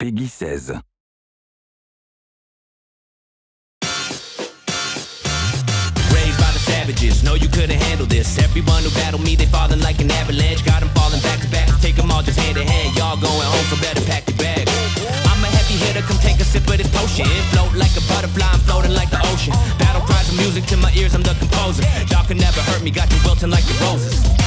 Peggy 16. savages. No, you couldn't handle this. Everyone who battled me, they falling like an avalanche. Got them falling back to back. Take them all just hand to hand. Y'all going home, so better pack your bags. I'm a heavy hitter, come take a sip of this potion. Float like a butterfly, I'm floating like the ocean. Battle cries of music to my ears, I'm the composer. Y'all can never hurt me, got you wilting like the roses.